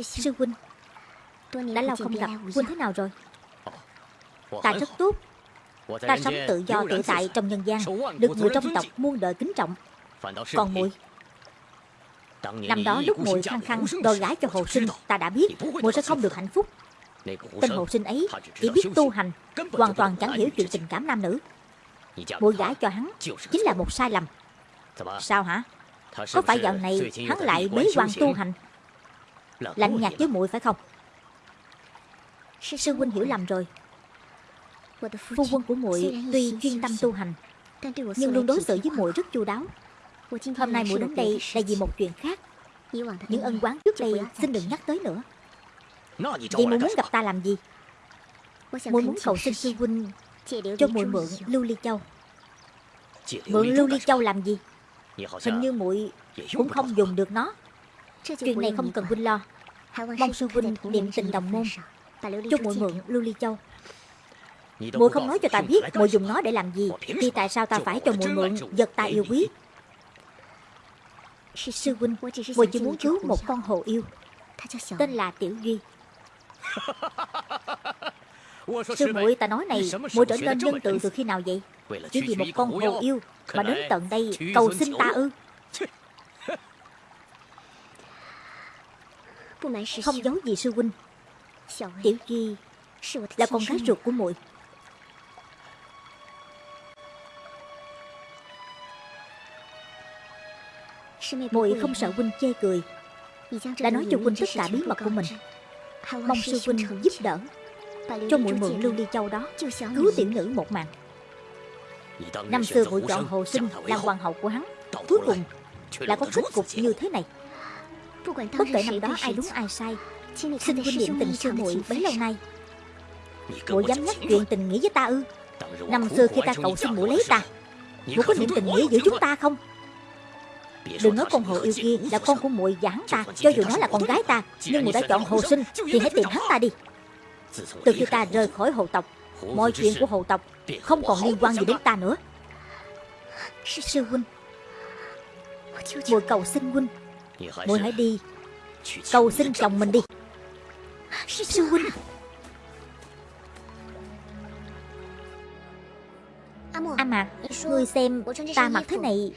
Sư huynh Đã lâu không gặp. Huynh thế nào rồi? Ta rất tốt. Ta sống tự do tự tại trong nhân gian Được người trong tộc muôn đời kính trọng. Còn muội? Năm đó lúc muội khăng khăng đòi gái cho hồ sinh Ta đã biết muội sẽ không được hạnh phúc. Tên hồ sinh ấy chỉ biết tu hành Hoàn toàn chẳng hiểu chuyện tình cảm nam nữ. Muội gái cho hắn Chính là một sai lầm. Sao hả? Có phải dạo này hắn lại bế quan tu hành Lạnh nhạt với muội phải không? Sư huynh hiểu lầm rồi. Phu quân của muội tuy chuyên tâm tu hành Nhưng luôn đối xử với muội rất chu đáo. Hôm nay muội đến đây là vì một chuyện khác. Những ân quán trước đây xin đừng nhắc tới nữa. Vậy muội muốn gặp ta làm gì? Muội muốn cầu xin sư huynh Cho muội mượn lưu ly châu. Mượn lưu ly châu làm gì? Hình như muội cũng không dùng được nó Chuyện này không cần huynh lo. Mong sư huynh niệm tình đồng môn. Cho muội mượn lưu ly châu. Muội không nói cho ta biết muội dùng nó để làm gì Thì tại sao ta phải cho muội mượn vật ta yêu quý? Sư huynh Muội chỉ muốn cứu một con hồ yêu. Tên là Tiểu Duy. Sư muội ta nói này muội trở nên nhân từ từ khi nào vậy? Chỉ vì một con hồ yêu Mà đến tận đây cầu xin ta ư Không giấu gì sư huynh. Tiểu Duy là con gái ruột của muội. Muội không sợ huynh chê cười. Đã nói cho huynh tất cả bí mật của mình. Mong sư huynh giúp đỡ cho muội mượn lưu ly châu đó, cứu tiểu nữ một mạng. Năm xưa muội chọn hồ sinh, làm hoàng hậu của hắn, cuối cùng lại có kết cục như thế này bất kể năm đó ai đúng ai sai xin huynh niệm tình sư muội bấy lâu nay. Muội dám nhắc chuyện tình nghĩa với ta ư? Năm xưa khi ta cầu xin muội lấy ta muội có niệm tình nghĩa giữa chúng ta không? Đừng nói con hồ yêu kia là con của muội và hắn ta Cho dù nó là con gái ta Nhưng muội đã chọn hồ sinh Thì hãy tìm hắn ta đi. Từ khi ta rời khỏi hồ tộc Mọi chuyện của hồ tộc Không còn liên quan gì đến ta nữa. Sư huynh Muội cầu xin huynh Muội hãy đi. Cầu xin chồng mình đi. Sư huynh A Mạc Ngươi xem ta mặc thế này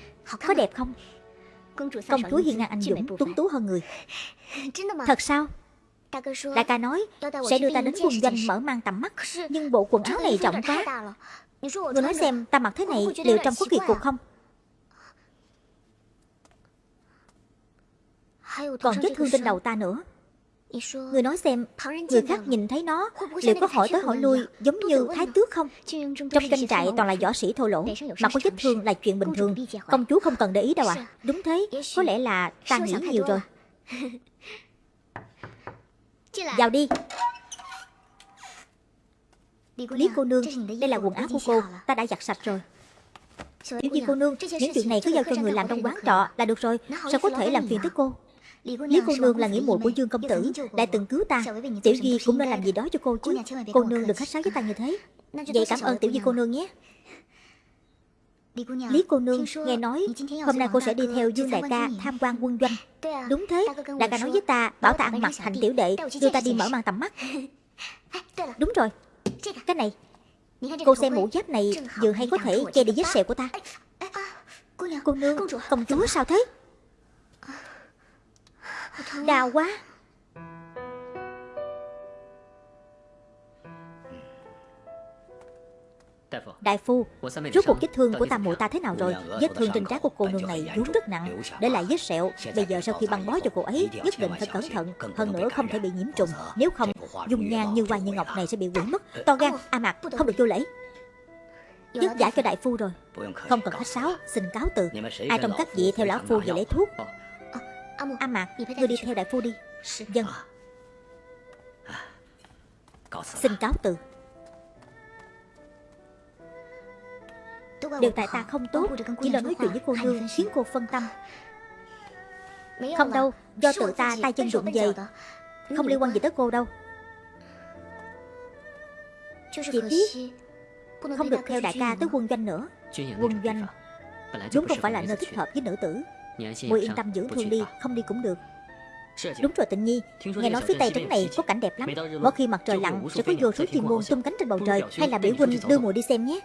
Có đẹp không? Công chúa hiên ngang anh dũng tuấn tú hơn người. Thật sao? Đại ca nói sẽ đưa ta đến quân doanh mở mang tầm mắt Nhưng bộ quần áo này rộng quá. Người nói xem ta mặc thế này liệu trông có kỳ cục không Còn vết thương trên đầu ta nữa. Người nói xem Người khác nhìn thấy nó Liệu có hỏi tới hỏi lui Giống như thái tước không? Trong tranh trại toàn là võ sĩ thô lỗ Mà có vết thương là chuyện bình thường. Công chúa không cần để ý đâu à Đúng thế Có lẽ là ta nghĩ nhiều rồi. Vào đi. Lý cô nương Đây là quần áo của cô Ta đã giặt sạch rồi. Tiểu Di cô nương Những chuyện này cứ giao cho người làm trong quán trọ là được rồi. Sao có thể làm phiền tới cô Lý cô nương là nghĩa muội của Dương công tử Đã từng cứu ta. Tiểu Duy cũng nên làm gì đó cho cô chứ. Cô nương đừng khách sáo với ta như thế. Vậy cảm ơn Tiểu Duy cô nương nhé. Lý cô nương nghe nói Hôm nay cô sẽ đi theo Dương đại ca tham quan quân doanh. Đúng thế Đại ca nói với ta Bảo ta ăn mặc thành tiểu đệ Đưa ta đi mở mang tầm mắt. Đúng rồi. Cái này Cô xem mũ giáp này Vừa hay có thể che đi vết sẹo của ta. Cô nương Công chúa sao thế Đau quá. Đại phu, rốt cuộc vết thương của tam muội ta thế nào rồi? Vết thương trên trán của cô nương này vốn rất nặng, để lại vết sẹo. Bây giờ sau khi băng bó cho cô ấy, nhất định phải cẩn thận, hơn nữa không thể bị nhiễm trùng. Nếu không, dung nhan như hoa như ngọc này sẽ bị quỷ mất. To gan, A Mạc, không được vô lễ. Dứt giải cho đại phu rồi. Không cần khách sáo, xin cáo từ. Ai trong các vị theo lão phu về lấy thuốc. A Mạc, ngươi đi theo đại phu đi. Dân. Xin cáo từ. Đều tại ta không tốt Chỉ là nói chuyện với cô nương khiến cô phân tâm. Không đâu Do tự ta tay chân rụng về. Không liên quan gì tới cô đâu. Chỉ biết Không được theo đại ca tới quân doanh nữa. Quân doanh Đúng không phải là nơi thích hợp với nữ tử Muội yên tâm dưỡng thương đi Không đi cũng được. Đúng rồi tịnh nhi Nghe nói phía tây trấn này có cảnh đẹp lắm. Mỗi khi mặt trời lặn sẽ có vô số chim muôn tung cánh trên bầu trời Hay là biểu huynh đưa mùi đi xem nhé.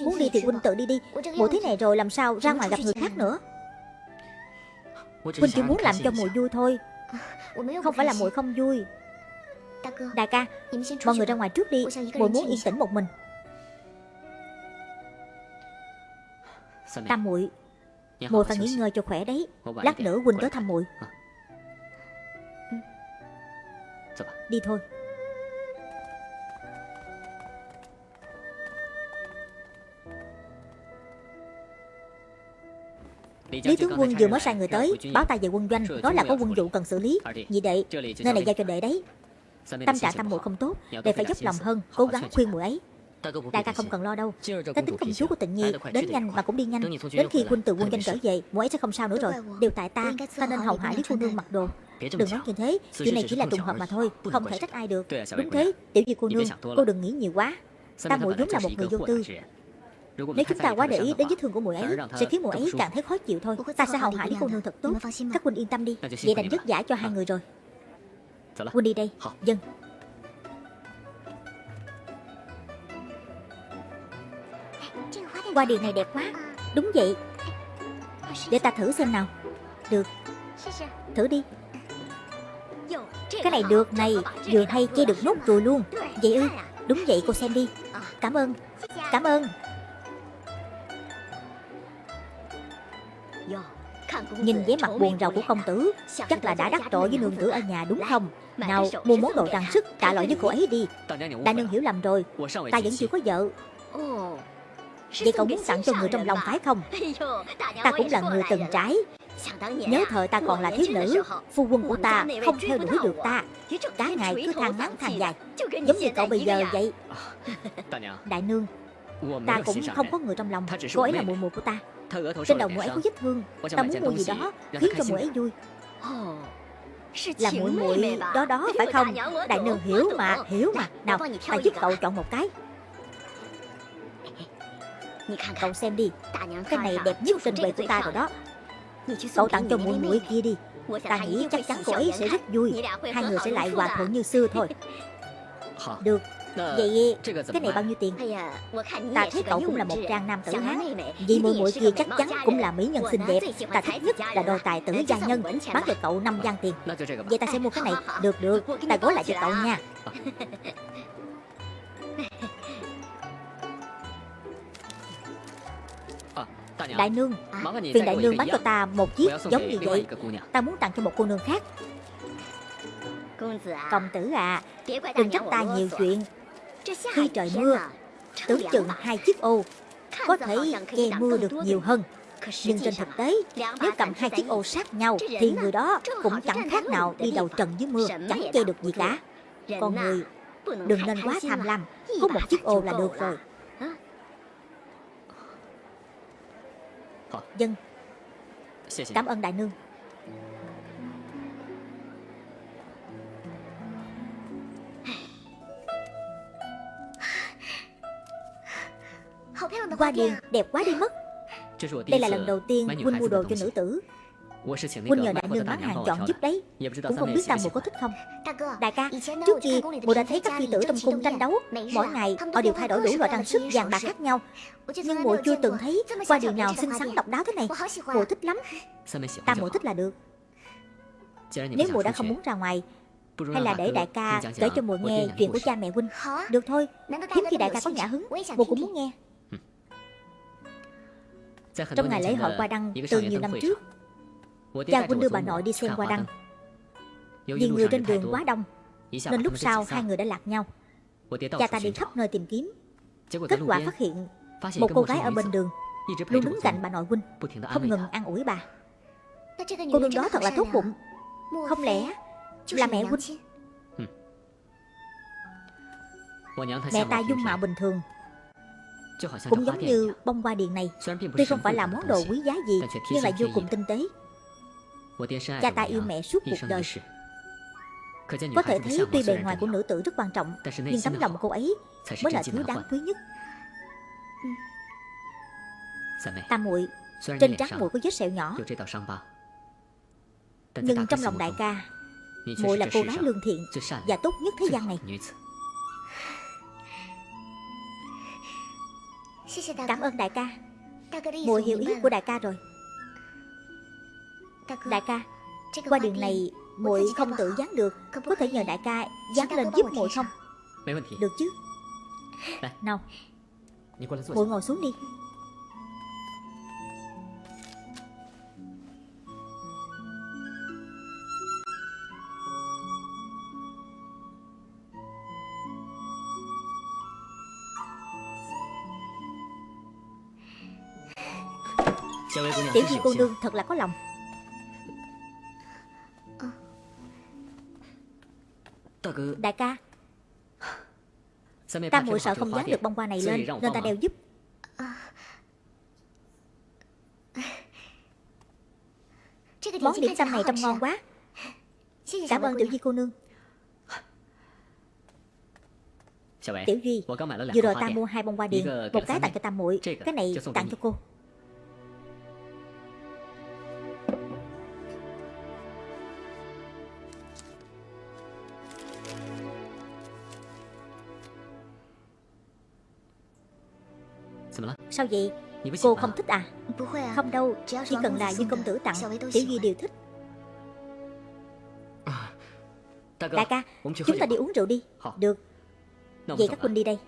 Muốn đi thì huynh tự đi đi. Mùi thế này rồi làm sao? Ra ngoài gặp người khác nữa. Huynh chỉ muốn làm cho mùi vui thôi. Không phải là mùi không vui. Đại ca Mọi người ra ngoài trước đi. Mùi muốn yên tĩnh một mình. Tam muội Muội phải nghỉ ngơi cho khỏe đấy. Lát nữa huynh tới thăm muội Đi thôi. Lý tướng quân vừa mới sai người tới Báo tay về quân doanh Nói là có quân vụ cần xử lý. Nhị đệ Nơi này giao cho đệ đấy. Tâm trạng tâm muội không tốt Đệ phải dốc lòng hơn Cố gắng khuyên muội ấy Đại ca không cần lo đâu. Cái tính công chúa của tịnh nhi Đến nhanh mà cũng đi nhanh Đến khi huynh từ quân doanh trở về Muội ấy sẽ không sao nữa rồi. Đều tại ta Ta nên hầu hạ Lý cô nương mặc đồ. Đừng nói như thế. Chuyện này chỉ là trùng hợp mà thôi Không thể trách ai được. Đúng thế Tiểu Di cô nương Cô đừng nghĩ nhiều quá. Ta muội vốn là một người vô tư. nếu chúng ta quá để ý đến vết thương của muội ấy Sẽ khiến muội ấy càng thấy khó chịu thôi. Ta sẽ hầu hạ Lý cô nương thật tốt. Các huynh yên tâm đi Vậy đành vất giả cho hai người rồi Huynh đi đây Dân Qua điền này đẹp quá. Đúng vậy. Để ta thử xem nào. Được. Thử đi. Cái này được này, Vừa hay chơi được nốt rồi luôn. Vậy ư? Đúng vậy, cô xem đi. Cảm ơn. Cảm ơn. Nhìn vẻ mặt buồn rầu của công tử, Chắc là đã đắc tội với nương tử ở nhà đúng không? Nào, mua món đồ trang sức, trả lỗi với cô ấy đi. Đại nương hiểu lầm rồi. Ta vẫn chưa có vợ. Vậy cậu muốn tặng cho người trong lòng phải không? Ta cũng là người từng trái Nhớ thời ta còn là thiếu nữ. Phu quân của ta không theo đuổi được ta. Cả ngày cứ than ngắn than dài. Giống như cậu bây giờ vậy. Đại nương, Ta cũng không có người trong lòng. Cô ấy là mùi mùi của ta. Trên đầu muội ấy có vết thương Ta muốn mua gì đó, Khiến cho muội ấy vui. Là muội muội đó đó, phải không? Đại nương hiểu mà Hiểu mà. Nào, ta giúp cậu chọn một cái. Cậu xem đi. Cái này đẹp nhất trên bề của ta rồi đó. Cậu tặng cho muội muội kia đi. Ta nghĩ chắc chắn cô ấy sẽ rất vui. Hai người sẽ lại hòa thuận như xưa thôi. Được. Vậy cái này bao nhiêu tiền? Ta thấy cậu cũng là một trang nam tử hán. Vì muội muội kia chắc chắn cũng là mỹ nhân xinh đẹp. Ta thích nhất là đồ tài tử gia nhân Bán cho cậu 5 gian tiền Vậy ta sẽ mua cái này. Được được. Ta gói lại cho cậu nha Đại nương Phiền đại nương bán cho ta một chiếc giống như vậy? Ta muốn tặng cho một cô nương khác. Công tử à Đừng trách ta nhiều chuyện. Khi trời mưa Tưởng chừng hai chiếc ô Có thể che mưa được nhiều hơn. Nhưng trên thực tế Nếu cầm hai chiếc ô sát nhau Thì người đó cũng chẳng khác nào đi đầu trần dưới mưa Chẳng che được gì cả. Con người Đừng nên quá tham lam. Có một chiếc ô là được rồi Dân. Cảm ơn đại nương. Hoa điền đẹp quá đi mất. Đây là lần đầu tiên Huynh mua đồ cho nữ tử Huynh nhờ đại nương bán hàng chọn giúp đấy。Cũng không biết Tam Mùa có thích không？Đại ca Trước kia Mùa đã thấy các phi tử trong cung tranh đấu Mỗi ngày họ đều thay đổi đủ loại trang sức vàng bạc khác nhau Nhưng mùa chưa từng thấy Qua điều nào xinh xắn độc đáo thế này Mùa thích lắm。Tam Mùa thích là được。Nếu mùa đã không muốn ra ngoài hay là để đại ca kể cho mùa nghe chuyện của cha mẹ huynh Được thôi Hiếm khi đại ca có nhã hứng Mùa cũng muốn nghe Trong ngày lễ hội qua đăng từ nhiều năm trước Cha huynh đưa bà nội đi xem qua đăng. Vì người trên đường quá đông Nên lúc sau hai người đã lạc nhau. Cha ta đi khắp nơi tìm kiếm. Kết quả phát hiện Một cô gái ở bên đường Luôn đứng cạnh bà nội huynh Không ngừng an ủi bà. Cô nương đó thật là tốt bụng Không lẽ là mẹ huynh Mẹ ta dung mạo bình thường. Cũng giống như bông hoa điền này Tuy không phải là món đồ quý giá gì Nhưng lại vô cùng tinh tế Cha ta yêu mẹ suốt cuộc đời。Có thể thấy tuy bề ngoài của nữ tử rất quan trọng Nhưng tấm lòng cô ấy mới là thứ đáng quý nhất。Tam muội Trên trán muội có vết sẹo nhỏ。Nhưng trong lòng đại ca Muội là cô gái lương thiện Và tốt nhất thế gian này。Cảm ơn đại ca Muội hiểu ý của đại ca rồi Đại ca Qua đường này muội không tự dán được. Có thể nhờ đại ca dán lên giúp muội không? Được chứ. Nào. Muội ngồi xuống đi. Tiểu Di cô nương thật là có lòng Đại ca. Ta muội sợ không dán được bông hoa này lên Nên ta đeo giúp. Món điểm tâm này trông ngon quá. Cảm ơn Tiểu Di cô nương. Tiểu Duy Vừa rồi ta mua hai bông hoa điền Một cái tặng cho ta muội Cái này tặng cho cô Sao vậy? Cô không thích à? Không đâu Chỉ cần là Dương công tử tặng Tiểu Duy đều thích. Đại ca Chúng ta đi uống rượu đi. Được. Vậy các huynh đi đây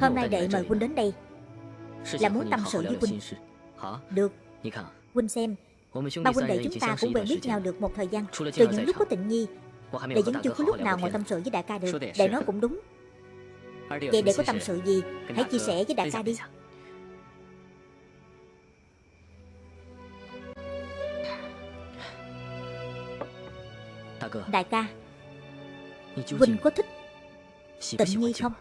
Hôm nay đệ mời huynh đến đây. Là muốn tâm sự với huynh. Được. Huynh xem. Ba huynh đệ chúng ta cũng quen biết nhau được một thời gian. Từ những lúc có tình nhi Đệ vẫn chưa có lúc nào ngồi tâm sự với đại ca được. Đệ nói cũng đúng. Vậy đệ có tâm sự gì, Hãy chia sẻ với đại ca đi. Đại ca, Huynh có thích Tịnh Nhi không?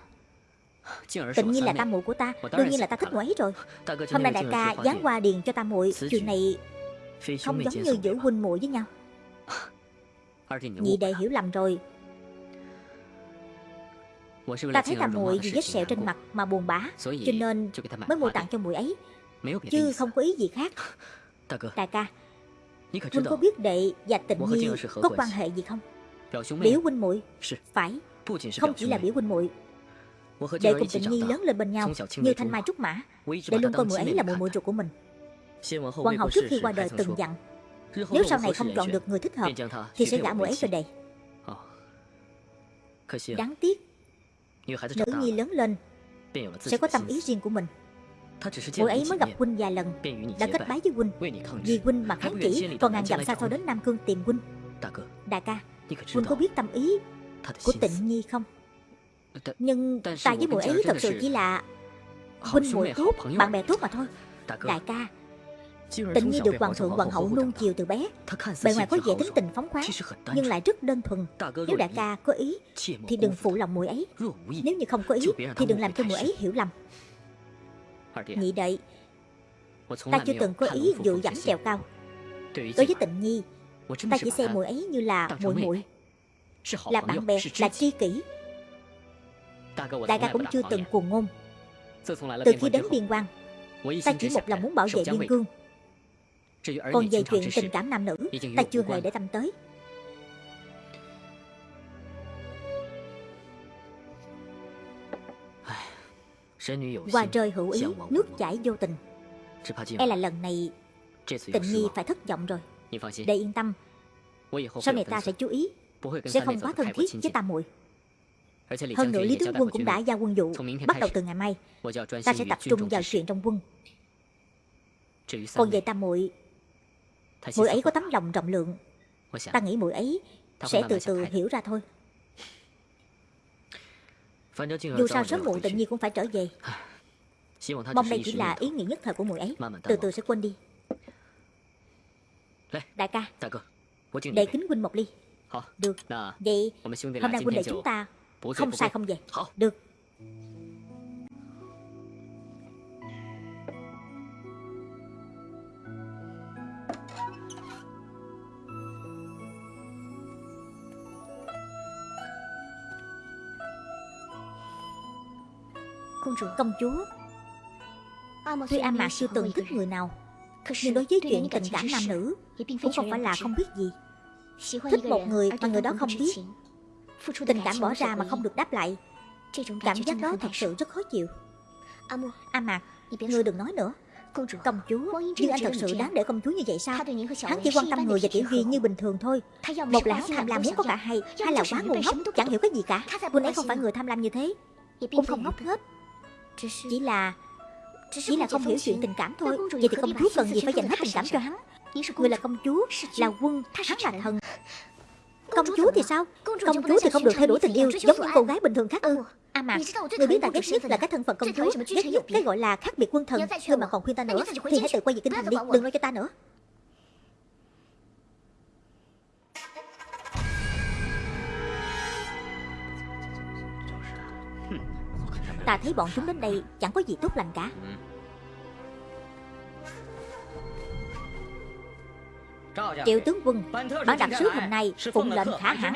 Tịnh Nhi là tam muội của ta. Đương nhiên là ta thích muội ấy rồi. Hôm nay đại ca giáng qua điền cho tam muội. Chuyện này không giống như giữ huynh muội với nhau. Nhị đệ hiểu lầm rồi. Ta thấy tam muội vì vết sẹo trên mặt mà buồn bã Cho nên mới mua tặng cho muội ấy Chứ không có ý gì khác。Đại ca Huynh có biết đệ và tịnh nhi có quan hệ gì không？Biểu huynh muội Phải không chỉ là biểu huynh muội Đệ cùng Tịnh Nhi lớn lên bên nhau. Như thanh mai trúc mã. Đệ luôn coi muội ấy là muội muội ruột của mình. Hoàng hậu trước khi qua đời từng dặn. Nếu sau này không chọn được người thích hợp Thì sẽ gả muội ấy cho đệ Đáng tiếc Nữ nhi lớn lên Sẽ có tâm ý riêng của mình. Muội ấy mới gặp huynh vài lần Đã kết bái với huynh. Vì huynh mà kháng chỉ Còn ngàn dặm xa xôi đến Nam Cương tìm huynh. Đại ca Huynh có biết tâm ý của tịnh nhi không nhưng ta với muội ấy thật sự chỉ là huynh muội tốt bạn bè tốt mà thôi. Đại ca Tịnh Nhi được hoàng thượng hoàng hậu nuông chiều từ bé. Bề ngoài có vẻ tính tình phóng khoáng Nhưng lại rất đơn thuần. Nếu đại ca có ý Thì đừng phụ lòng muội ấy. Nếu như không có ý Thì đừng làm cho muội ấy hiểu lầm. Nhị đệ Ta chưa từng có ý dụ dẫm trèo cao. Đối với tịnh Nhi Ta chỉ xem muội ấy như là muội muội. Là bạn bè, là tri kỷ Đại ca cũng chưa từng cuồng ngôn. Từ khi đến biên quan Ta chỉ một lòng muốn bảo vệ biên cương. Còn về chuyện tình cảm nam nữ Ta chưa hề để tâm tới. Qua trời hữu ý, nước chảy vô tình. E là lần này Tình nhi phải thất vọng rồi. Để yên tâm. Sau này ta sẽ chú ý. sẽ không quá thân thiết với tam muội hơn nữa lý tướng quân cũng đã giao quân vụ bắt đầu từ ngày mai. Ta sẽ tập trung vào chuyện trong quân. Còn về tam muội muội ấy có tấm lòng rộng lượng. Ta nghĩ muội ấy sẽ từ từ hiểu ra thôi. Dù sao sớm muộn tự nhiên cũng phải trở về. Mong đây chỉ là ý nghĩ nhất thời của muội ấy. Từ từ sẽ quên đi. Đại ca đệ kính huynh một ly. Được. Vậy hôm nay huynh đệ chúng ta không sai không về Được Công chúa Tuy A Mạc siêu tường thích người nào Nhưng đối với chuyện tình cảm nam nữ Cũng không phải là không biết gì Thích một người mà người đó không biết Tình cảm bỏ ra mà không được đáp lại. Cảm giác đó thật sự rất khó chịu. A Mạc Ngươi đừng nói nữa. Công chúa Nhưng anh thật sự đáng để công chúa như vậy sao? Hắn chỉ quan tâm người và tiểu duy như bình thường thôi. Một là hắn tham lam muốn có cả hai Hai là quá ngu ngốc Chẳng hiểu cái gì cả. Huynh ấy không phải người tham lam như thế. Cũng không ngốc hết. Chỉ là Chỉ là không hiểu chuyện tình cảm thôi. Vậy thì công chúa cần gì phải dành hết tình cảm cho hắn? Người là công chúa Là quân Hắn là thần Công chúa thì sao? Công chúa thì không được theo đuổi tình yêu Giống những cô gái bình thường khác. Ư A Mạc Người biết ta ghét nhất là cái thân phận công chúa Ghét nhất cái gọi là khác biệt quân thần Ngươi mà còn khuyên ta nữa Thì hãy tự quay về kinh thành đi Đừng nói cho ta nữa. Ta thấy bọn chúng đến đây Chẳng có gì tốt lành cả Triệu tướng quân Bản đặc sứ hôm nay phụng lệnh khả hãn.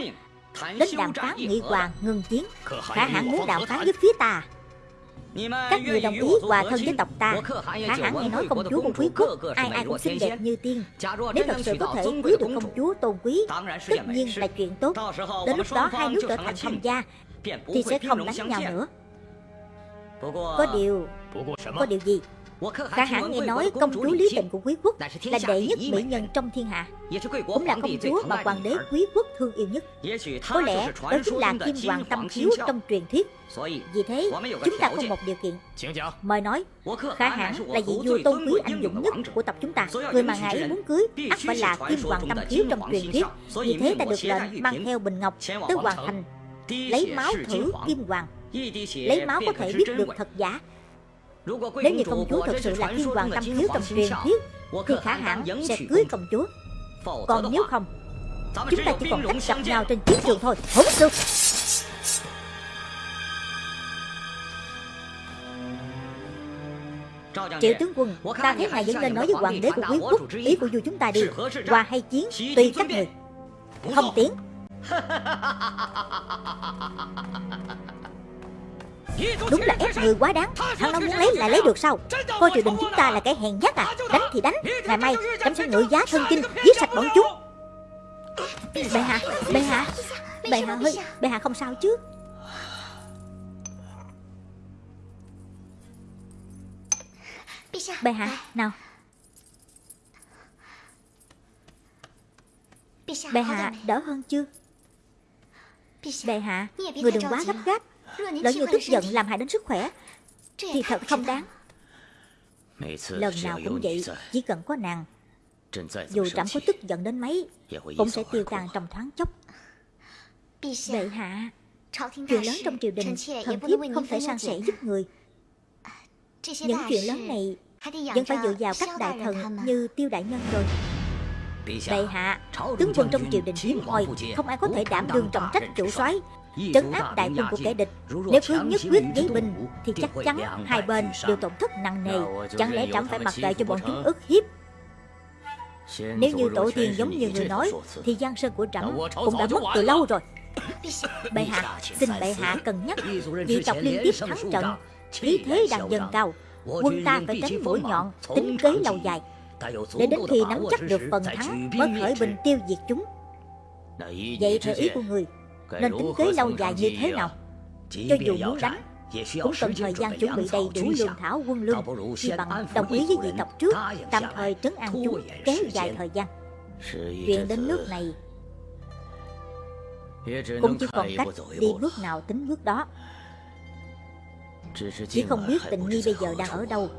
Đến đàm phán nghị hòa ngừng chiến. Khả hãn muốn đàm phán với phía ta. Các người đồng ý hòa thân với tộc ta. Khả hãn nghe nói công chúa của quý quốc Ai ai cũng xinh đẹp như tiên. Nếu thật sự có thể quý được công chúa tôn quý Tất nhiên là chuyện tốt. Đến lúc đó hai nước trở thành thông gia Thì sẽ không đánh nhau nữa. Có điều Có điều gì Khả hãn nghe nói công chúa lý tình của quý quốc Là đệ nhất mỹ nhân trong thiên hạ. Cũng là công chúa mà hoàng đế quý quốc thương yêu nhất. Có lẽ đó chính là kim hoàng tâm khiếu trong truyền thuyết. Vì thế chúng ta có một điều kiện. Mời nói Khả hãn là vị vua tôn quý anh dũng nhất của tộc chúng ta. Người mà ngài muốn cưới ắt phải là kim hoàng tâm khiếu trong truyền thuyết. Vì thế ta được lệnh mang theo bình ngọc tới hoàng thành Lấy máu thử. Kim hoàng Lấy máu có thể biết được thật giả nếu như công chúa thật sự là thiên hoàng tâm thiếu trong truyền thuyết Thì khả hãng sẽ cưới công chúa. Còn nếu không, Chúng ta chỉ còn cách gặp nhau trên chiến trường thôi Hỗn sư. Triệu tướng quân, Ta thấy ngài vẫn nên nói với hoàng đế của quý quốc, Ý của vua chúng ta đi. Hòa hay chiến, Tùy các người. Không tiến. Đúng là ép người quá đáng. Thằng nông muốn lấy là lấy được sao? Coi triều đình chúng ta là cái hèn nhát à? Đánh thì đánh. Ngày mai chấm sẽ ngự giá thân kinh, Giết sạch bọn chúng. Bệ hạ Bệ hạ Bệ hạ hơi Bệ hạ không sao chứ? Bệ hạ Nào. Bệ hạ đỡ hơn chưa Bệ hạ Người đừng quá gấp gáp. Lỡ như tức giận làm hại đến sức khỏe. Thì thật không đáng. Lần nào cũng vậy Chỉ cần có nàng. Dù trẫm có tức giận đến mấy Cũng sẽ tiêu tan trong thoáng chốc. Bệ hạ Chuyện lớn trong triều đình Thần thiếp không thể san sẻ giúp người. Những chuyện lớn này Vẫn phải dựa vào các đại thần Như tiêu đại nhân rồi. Bệ hạ Tướng quân trong triều đình hiếm hoi Không ai có thể đảm đương trọng trách chủ soái trấn áp đại quân của kẻ địch nếu cứ nhất quyết giấy binh thì chắc chắn hai bên đều tổn thất nặng nề. chẳng lẽ trẫm phải mặc kệ cho bọn chúng ức hiếp? Nếu như tổ tiên giống như người nói thì giang sơn của trẫm cũng đã mất từ lâu rồi. Bệ hạ xin bệ hạ cân nhắc. Vì tộc liên tiếp thắng trận khí thế đang dần cao. Quân ta phải tránh mũi nhọn tính kế lâu dài. Để đến khi nắm chắc được phần thắng mới khởi binh tiêu diệt chúng vậy theo ý của người nên tính kế lâu dài như thế nào? Cho dù muốn đánh Cũng cần thời gian chuẩn bị đầy đủ lương thảo quân lương Thì bằng đồng ý với vị tộc trước Tạm thời trấn an chúng Kéo dài thời gian. Chuyện đến nước này Cũng chỉ còn cách đi bước nào tính bước đó. Chỉ không biết tình nhi bây giờ đang ở đâu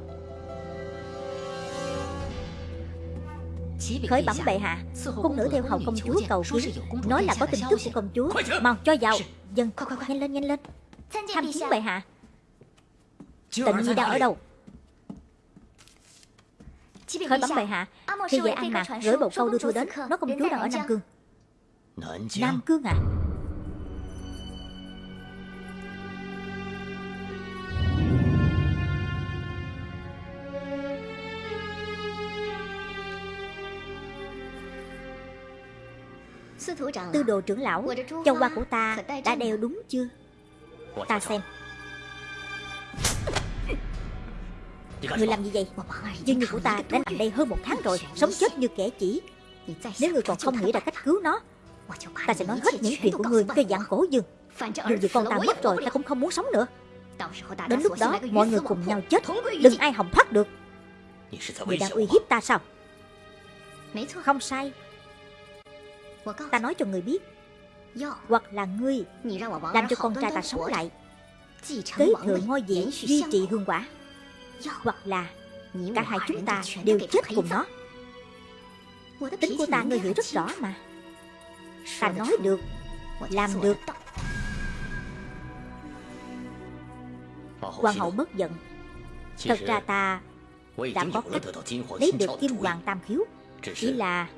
Khởi bẩm bệ hạ Cung nữ theo hầu công chúa cầu kiến. Nói là có tin tức của công chúa. Mau cho vào. Dân nhanh lên nhanh lên. Tham kiến bệ hạ. Tịnh nhi đang ở đâu? Khởi bẩm bệ hạ. Khi về An Mạc gửi bộ câu đưa thư đến Nói công chúa đang ở Nam Cương Nam Cương à Tư đồ trưởng lão Châu hoa của ta đã đeo đúng chưa? Ta xem. Người làm gì vậy? Dương Nhi của ta đã nằm đây hơn một tháng rồi Sống chết như kẻ chỉ. Nếu người còn không nghĩ ra cách cứu nó Ta sẽ nói hết những chuyện của người cho dạng cổ dương Dù gì con ta mất rồi ta cũng không muốn sống nữa. Đến lúc đó mọi người cùng nhau chết. Đừng ai hòng thoát được. Người đang uy hiếp ta sao? Không sai Ta nói cho người biết. Hoặc là ngươi Làm cho con trai ta sống lại. Kế thừa ngôi vị duy trì hương quả. Hoặc là Cả hai chúng ta đều chết cùng nó. Tính của ta ngươi hiểu rất rõ mà. Ta nói được Làm được. Hoàng hậu bất giận. Thật ra ta đã có cách lấy được kim hoàng tam khiếu. Chỉ là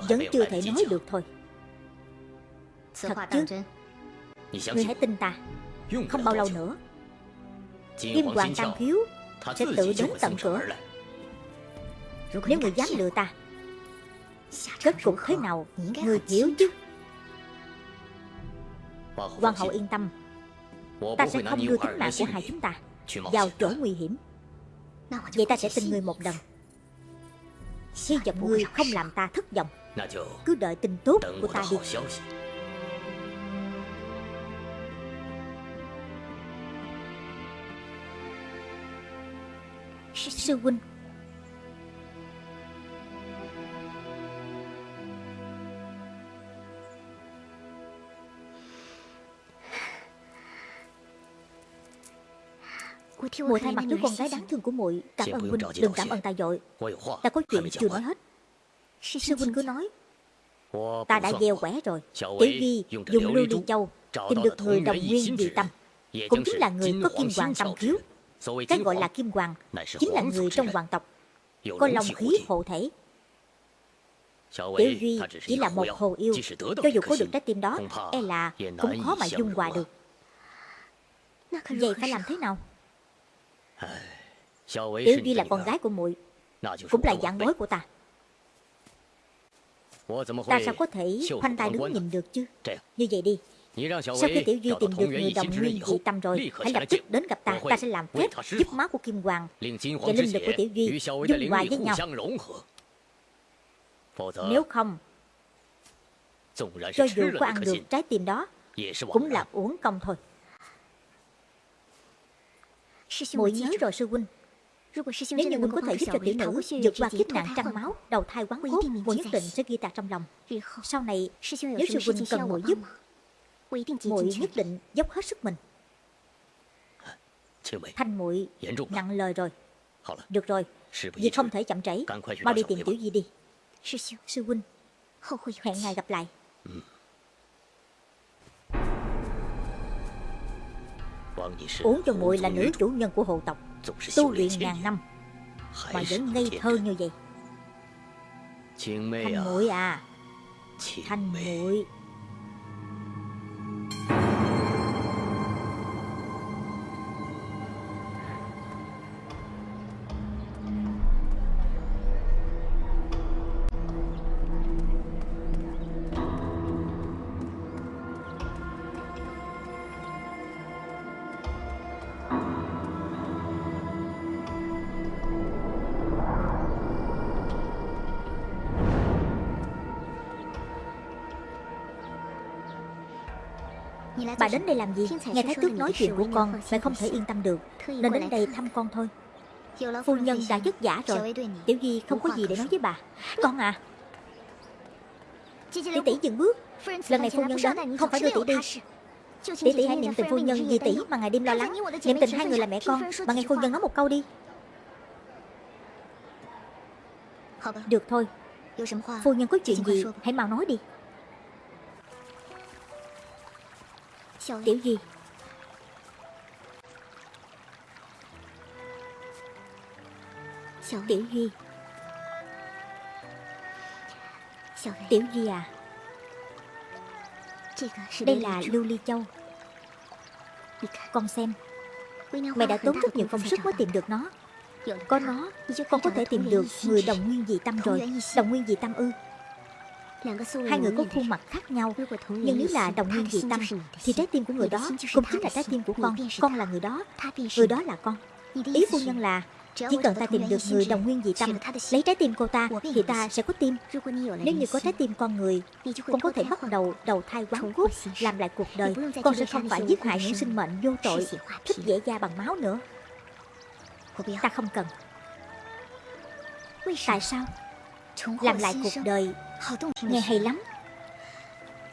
Vẫn chưa thể nói được thôi. Thật chứ? Ngươi hãy tin ta. Không bao lâu nữa. Kim hoàng tam khiếu Sẽ tự đến tận cửa. Nếu người dám lừa ta Kết cục thế nào? Người hiểu chứ? Hoàng hậu yên tâm. Ta sẽ không đưa tính mạng của hai chúng ta Vào chỗ nguy hiểm. Vậy ta sẽ tin ngươi một lần. Hy vọng ngươi không làm ta thất vọng Cứ đợi tin tốt của ta đi. Sư huynh. Muội thay mặt đứa con gái đáng thương của muội Cảm ơn huynh. Đừng cảm ơn ta dội. Ta có chuyện chưa nói hết Sư huynh cứ nói. Ta đã gieo quẻ rồi. Tiểu Duy dùng lưu ly châu Tìm được người đồng nguyên dị tâm Cũng chính là người có kim hoàng tâm khiếu Cái gọi là kim hoàng Chính là người trong hoàng tộc Có long khí hộ thể. Tiểu Duy chỉ là một hồ yêu Cho dù có được trái tim đó E là cũng khó mà dung hòa được. Vậy phải làm thế nào? Tiểu Duy là con gái của muội Cũng là dạng bối của ta Ta sao có thể khoanh tay đứng nhìn được chứ。Như vậy đi。Sau khi Tiểu Duy tìm được người đồng nguyên dị tâm rồi Hãy lập tức đến gặp ta Ta sẽ làm phép giúp máu của Kim Hoàng。Và linh lực của Tiểu Duy dung hòa với nhau Nếu không Cho dù có ăn được trái tim đó Cũng là uổng công thôi。Muội nhớ rồi sư huynh Nếu như huynh có thể giúp cho tiểu nữ vượt qua kiếp nạn trăm máu, đầu thai quán cốt, muội nhất định sẽ ghi tạc trong lòng. Sau này, nếu sư huynh cần muội giúp, muội nhất định dốc hết sức mình. Thanh muội nặng lời rồi. Được rồi, việc không thể chậm trễ, mau đi tìm tiểu di đi. Sư huynh, hẹn ngày gặp lại. Uống cho muội là nữ chủ nhân của hộ tộc Tu luyện ngàn năm Mà vẫn ngây thơ như vậy. Thanh muội à. Thanh muội Bà đến đây làm gì? Nghe Thái Tước nói chuyện của con Mẹ không thể yên tâm được. Nên đến đây thăm con thôi. Phu nhân đã vất giả rồi. Tiểu Di không có gì để nói với bà. Con à. Tỷ tỷ dừng bước. Lần này phu nhân đến. không phải đưa tỷ đi. Tỷ tỷ hãy niệm tình phu nhân vì tỷ mà ngày đêm lo lắng. Niệm tình hai người là mẹ con. Mà nghe phu nhân nói một câu đi. Được thôi. Phu nhân có chuyện gì hãy mau nói đi Tiểu gì Tiểu Duy Tiểu Duy à. Đây là Lưu Ly Châu. Con xem. Mẹ đã tốn rất nhiều công sức mới tìm được nó. Có nó Con có thể tìm được người đồng nguyên dị tâm rồi. Đồng nguyên dị tâm ư Hai người có khuôn mặt khác nhau. Nhưng nếu là đồng nguyên dị tâm Thì trái tim của người đó cũng chính là trái tim của con. Con là người đó. Người đó là con. Ý phu nhân là chỉ cần ta tìm được người đồng nguyên dị tâm Lấy trái tim cô ta Thì ta sẽ có tim Nếu như có trái tim con người Con có thể bắt đầu đầu thai quán cốt Làm lại cuộc đời. Con sẽ không phải giết hại những sinh mệnh vô tội Thích dễ da bằng máu nữa. Ta không cần. Tại sao làm lại cuộc đời. Nghe hay lắm.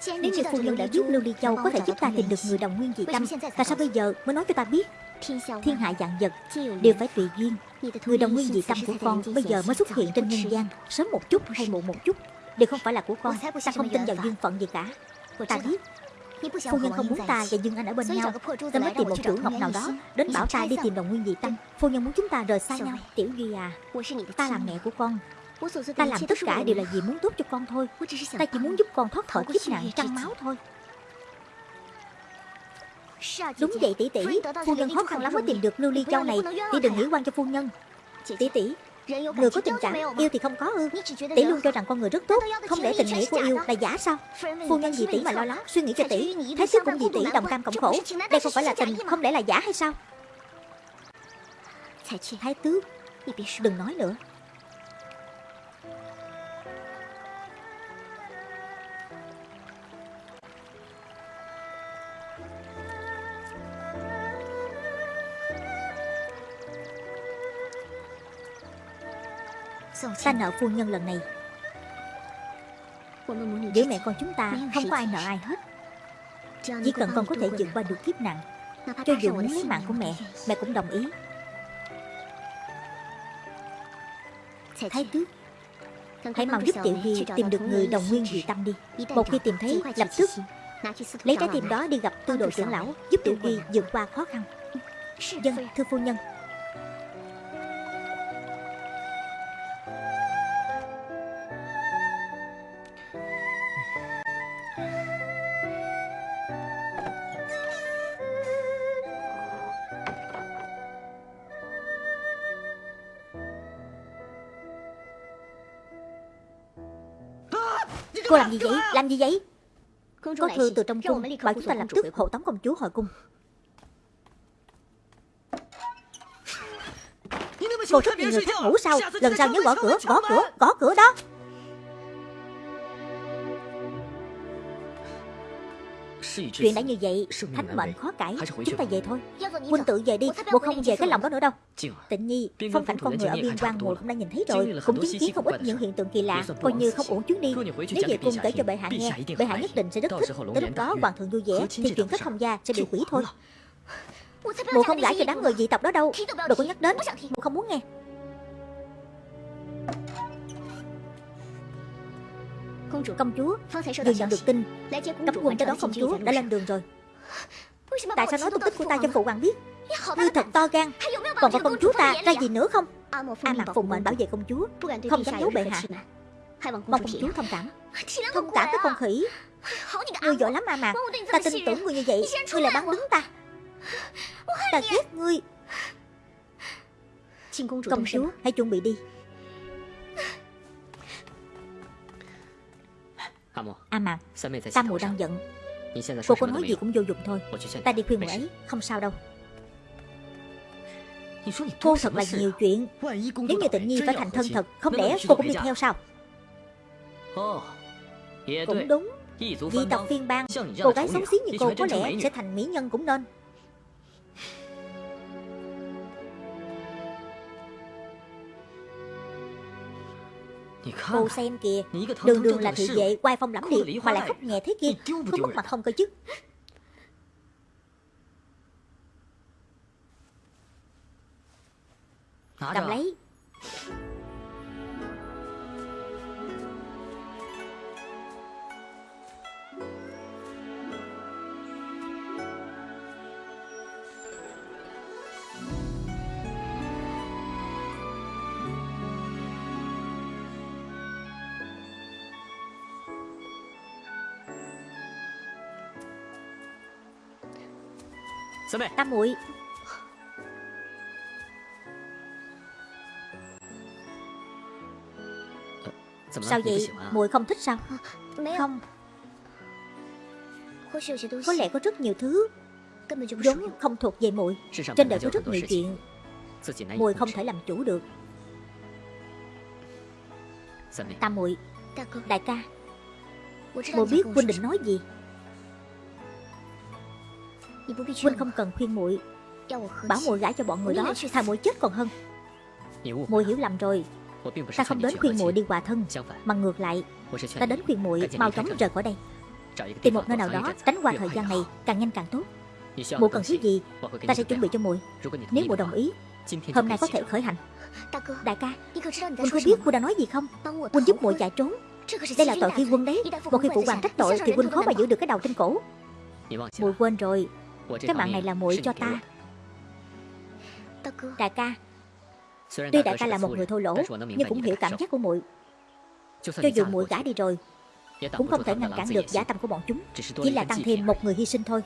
Nếu như phu nhân đã giúp Lưu Ly Châu có thể giúp ta tìm được người đồng nguyên dị tâm, Tại sao bây giờ mới nói cho ta biết? Thiên hạ dạng vật đều phải tùy duyên. Người đồng nguyên dị tâm của con bây giờ mới xuất hiện trên nhân gian, Sớm một chút hay muộn một chút, Đều không phải là của con. Ta không tin vào duyên phận gì cả. Ta biết, Phu nhân không muốn ta và Dương Anh ở bên nhau. Ta mới tìm một chủ ngọc nào đó Đến bảo ta đi tìm đồng nguyên dị tâm. Phu nhân muốn chúng ta rời xa nhau. Tiểu Duy à Ta là mẹ của con. Ta làm tất cả đều là vì muốn tốt cho con thôi Ta chỉ muốn giúp con thoát khỏi kiếp nạn trăng máu thôi Đúng vậy tỷ tỷ Phu nhân khó khăn lắm mới tìm được lưu ly châu này Tỷ đừng nghĩ quan cho phu nhân Tỷ tỷ Người có tình cảm yêu thì không có ư Tỷ luôn cho rằng con người rất tốt Không để tình nghĩa của yêu là giả sao Phu nhân vì tỷ mà lo lắng Suy nghĩ cho tỷ Thái tước cũng vì tỷ đồng cam cộng khổ Đây không phải là tình Không lẽ là giả hay sao Thái tước Đừng nói nữa Ta nợ phu nhân lần này. Giữa mẹ con chúng ta không có ai nợ ai hết. Chỉ cần con có thể vượt qua được kiếp nạn, Cho dù muốn lấy mạng của mẹ Mẹ cũng đồng ý. Thái tước, Hãy mau giúp Tiểu Hy tìm được người đồng nguyên dị tâm đi. Một khi tìm thấy, lập tức Lấy trái tim đó đi gặp tư đồ trưởng lão, Giúp Tiểu Hy vượt qua khó khăn. Dân, thưa phu nhân Cô làm gì vậy? Làm gì vậy? Có thư từ trong cung Bảo chúng ta lập tức hộ tống công chúa hồi cung. Cô thích người khác ngủ sao Lần sau nhớ gõ cửa Gõ cửa Gõ cửa đó Chuyện đã như vậy Thánh mệnh khó cải. Chúng ta về thôi. Huynh tự về đi Bộ không về cái lòng đó nữa đâu. Tịnh nhi Phong cảnh con người ở biên quan mùa cũng đã nhìn thấy rồi. Cũng chứng kiến không ít những hiện tượng kỳ lạ Coi như không uổng chuyến đi. Nếu về cung kể cho bệ hạ nghe. Bệ hạ nhất định sẽ rất thích Tới lúc đó hoàng thượng vui vẻ Thì chuyện kết thông gia sẽ bị hủy thôi. Mụ không gãi cho đám người dị tộc đó đâu. Đừng có nhắc đến Mụ không muốn nghe Công chúa Vừa nhận được tin. Cấm quân tới đón công chúa đã lên đường rồi. Tại sao nói tung tích của ta cho phụ hoàng biết? Ngươi thật to gan. Còn có công chúa ta ra gì nữa không? A Mạc phụng mệnh bảo vệ công chúa. Không dám giấu bệ hạ. Mong công chúa thông cảm. Thông cảm với con khỉ. Ngươi giỏi lắm A Mạc Ta tin tưởng ngươi như vậy. Ngươi là bắn đứng ta. Ta ghét ngươi. Công chúa hãy chuẩn bị đi A Mạc Tam muội đang giận. Cô có nói gì cũng vô dụng thôi. Ta đi khuyên muội ấy Không sao đâu. Cô thật là nhiều chuyện. Nếu như tịnh nhi phải thành thân thật Không lẽ cô cũng đi theo sao? Cũng đúng. Dị tộc phiên bang Cô gái xấu xí như cô có lẽ sẽ thành mỹ nhân cũng nên Cô xem kìa Đường đường là thị vệ quay phong lẫm liệt Mà lại khóc nhẹ thế kia Có mất mặt không cơ chứ？Cầm lấy Tam muội. Sao vậy? Muội không thích sao? Không. Có lẽ có rất nhiều thứ Vốn không thuộc về muội. Trên đời có rất nhiều chuyện Muội không thể làm chủ được. Tam muội Đại ca Muội biết huynh định nói gì Huynh không cần khuyên muội. Bảo muội gả cho bọn người đó Thà muội chết còn hơn. Muội hiểu lầm rồi. Ta không đến khuyên muội đi hòa thân Mà ngược lại Ta đến khuyên muội mau chóng rời khỏi đây. Tìm một nơi nào đó tránh qua thời gian này Càng nhanh càng tốt. Muội cần thứ gì Ta sẽ chuẩn bị cho muội. Nếu muội đồng ý Hôm nay có thể khởi hành. Đại ca Huynh có biết Huynh đang nói gì không? Huynh giúp muội chạy trốn. Đây là tội khi quân đấy Một khi phụ hoàng trách tội Thì Huynh khó mà giữ được cái đầu trên cổ. Muội quên rồi Cái mạng này là muội cho ta. Đại ca Tuy đại ca là một người thô lỗ Nhưng cũng hiểu cảm giác của muội. Cho dù muội gả đi rồi Cũng không thể ngăn cản được giả tâm của bọn chúng. Chỉ là tăng thêm một người hy sinh thôi.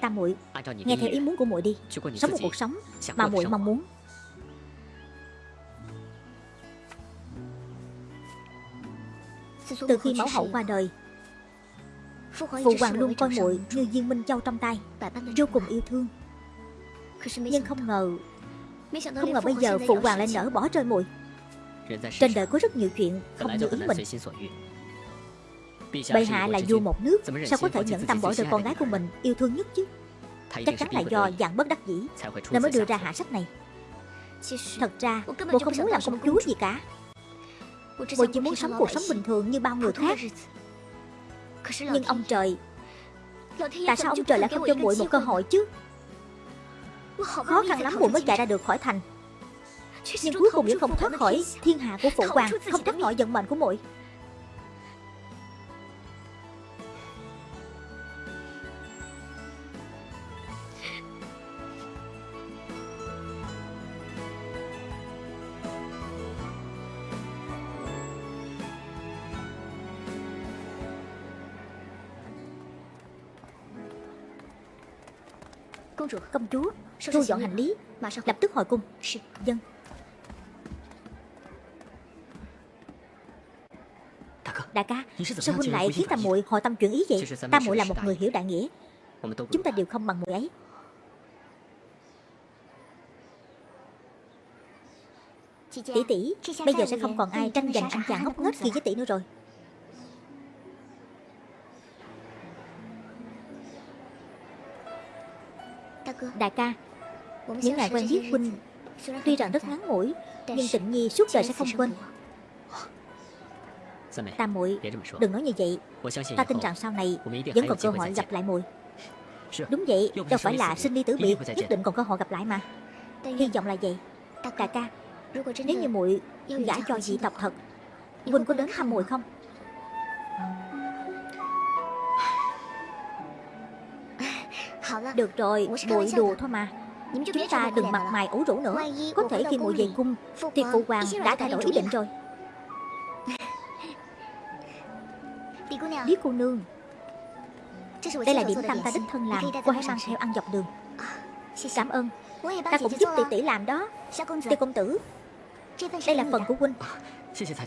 Tam muội Nghe theo ý muốn của muội đi. Sống một cuộc sống mà muội mong muốn. Từ khi mẫu hậu qua đời Phụ hoàng luôn coi muội như viên minh châu trong tay Vô cùng yêu thương. Nhưng không ngờ Không ngờ bây giờ phụ hoàng lại nỡ bỏ rơi muội Trên đời có rất nhiều chuyện không như ý mình. Bệ hạ là vua một nước Sao có thể nhẫn tâm bỏ rơi con gái của mình? Yêu thương nhất chứ. Chắc chắn là do dạng bất đắc dĩ. Nên mới đưa ra hạ sách này. Thật ra Bộ không muốn làm công chúa gì cả. Bộ chỉ muốn sống cuộc sống bình thường như bao người khác Nhưng ông trời Tại sao ông trời lại không cho muội một cơ hội chứ? Khó khăn lắm muội mới chạy ra được khỏi thành. Nhưng cuối cùng vẫn không thoát khỏi thiên hạ của phụ hoàng Không thoát khỏi vận mệnh của muội Công chúa Thu dọn hành lý Lập tức hồi cung. Dân. Đại ca Sao huynh lại khiến tam muội hồi tâm chuyển ý vậy? Tam muội là một người hiểu đại nghĩa. Chúng ta đều không bằng muội ấy. Tỷ tỷ Bây giờ sẽ không còn ai tranh giành anh chàng ngốc nghếch kia với tỷ nữa rồi Đại ca Những ngày quen biết huynh Tuy rằng rất ngắn ngủi Nhưng tịnh nhi suốt đời sẽ không quên. Tam muội Đừng nói như vậy. Ta tin rằng sau này Vẫn còn cơ hội gặp lại muội. Đúng vậy Đâu phải là sinh ly tử biệt Nhất định còn cơ hội gặp lại mà. Hy vọng là vậy. Đại ca Nếu như muội gả cho dị tộc thật Huynh có đến thăm muội không Được rồi, muội đùa thôi mà. Chúng ta đừng mặt mày ủ rũ nữa. Có thể khi muội về cung. Thì phụ hoàng đã thay đổi ý định rồi. Lý cô nương. Đây là điểm tâm ta đích thân làm. Cô hãy mang theo ăn dọc đường. Cảm ơn. Ta cũng giúp tỷ tỷ làm đó. Tiêu công tử. Đây là phần của huynh.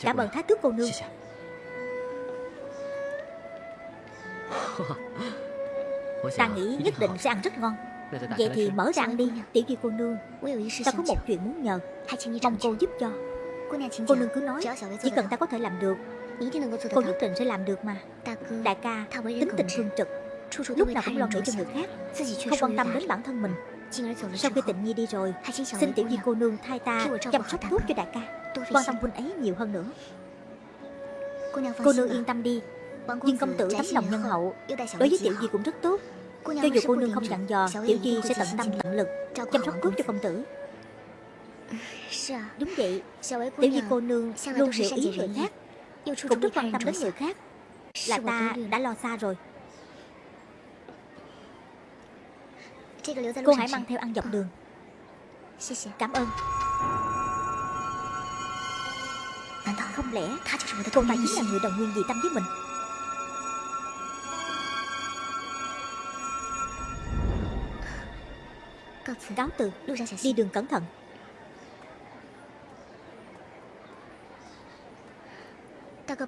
Cảm ơn thái tước cô nương Ta nghĩ nhất định sẽ ăn rất ngon. Vậy thì mở ra ăn đi Tiểu Duy cô nương. Ta có một chuyện muốn nhờ. Mong cô giúp cho. Cô nương cứ nói Chỉ cần ta có thể làm được Cô nhất định sẽ làm được mà. Đại ca tính tình thương trực. Lúc nào cũng lo nghĩ cho người khác. Không quan tâm đến bản thân mình. Sau khi tịnh nhi đi rồi Xin tiểu duy cô nương thay ta chăm sóc tốt cho đại ca. Quan tâm huynh ấy nhiều hơn nữa. Cô nương yên tâm đi Nhưng công tử tấm lòng nhân hậu Đối với tiểu duy cũng rất tốt cho dù cô nương không dặn dò Tiểu Di sẽ tận tâm tận lực Chăm sóc tốt cho công tử. Đúng vậy. Tiểu Di cô nương luôn hiểu ý người khác Cũng rất quan tâm đến người khác. Là ta đã lo xa rồi. Cô hãy mang theo ăn dọc đường. Cảm ơn. Không lẽ cô ta chính là người đồng nguyên dị tâm với mình Cáo từ Đi đường cẩn thận.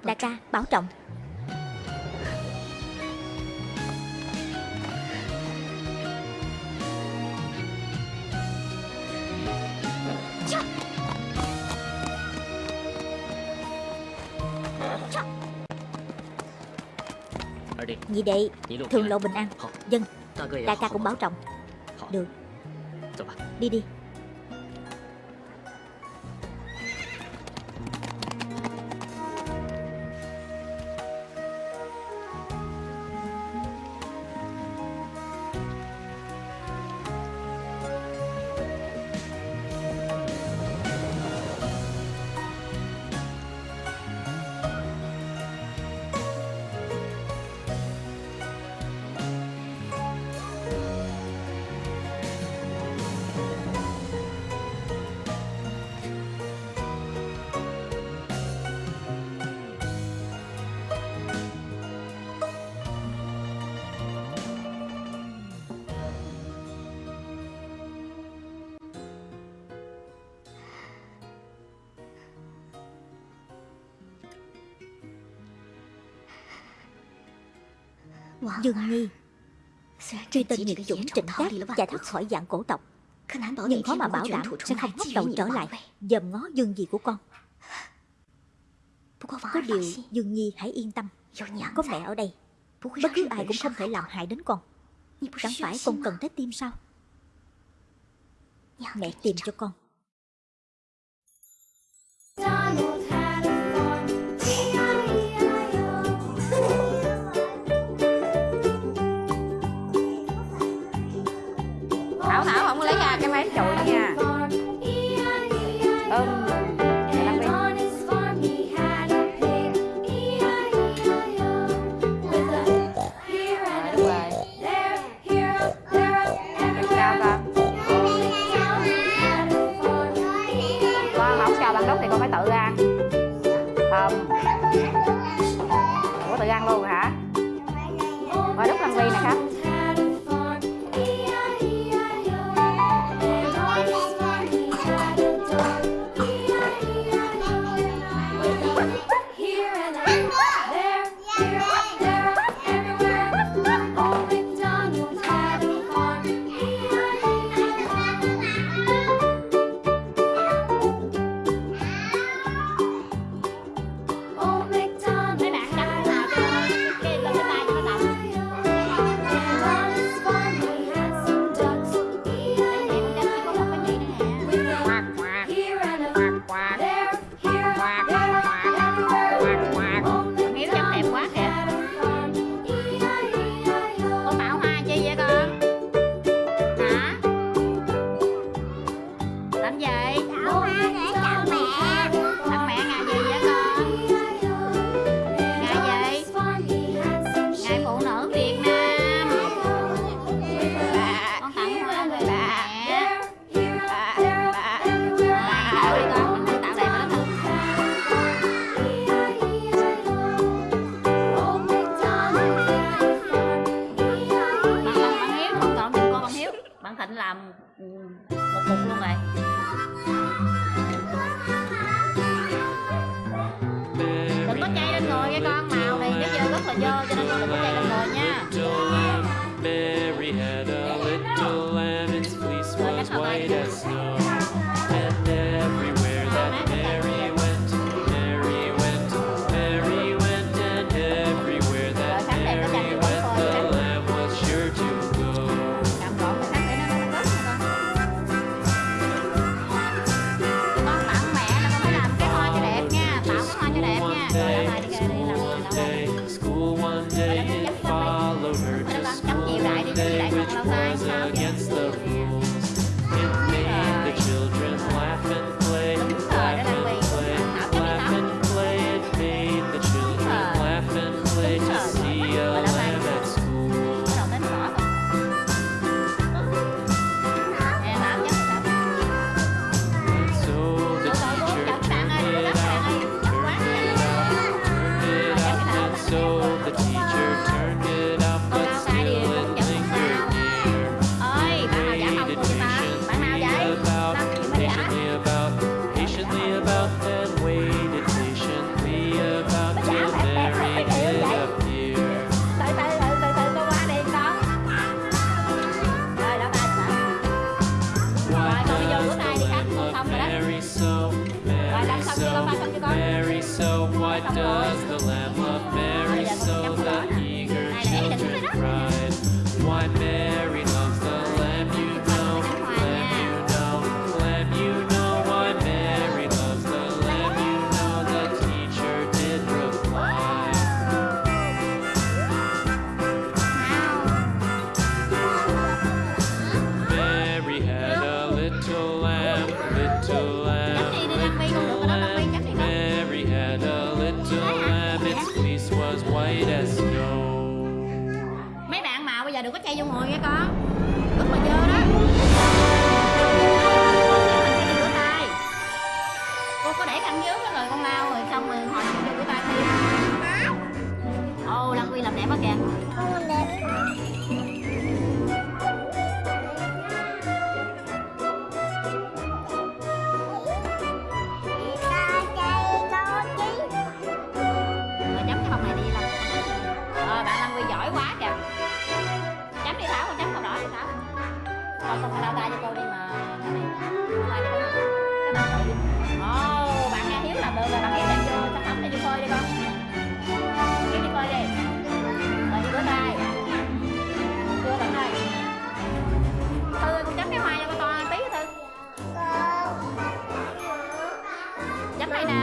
Đại ca, bảo trọng. Nhị đệ Thường lộ bình an. Dân. Đại ca cũng bảo trọng. Được. 丽丽，Dương Nghi Tuy tên nhiệt chủng trịnh tác giải thoát khỏi dạng cổ tộc Nhưng khó mà bảo đảm sẽ không hấp đầu trở lại dầm ngó dương gì của con. Có điều Dương Nhi hãy yên tâm. Có mẹ ở đây. Bất cứ ai cũng không thể làm hại đến con. Chẳng phải con cần tới tim sao? Mẹ tìm cho con. do cho nên không có kẹt đồng bò nha.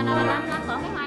là là, là, cái hoa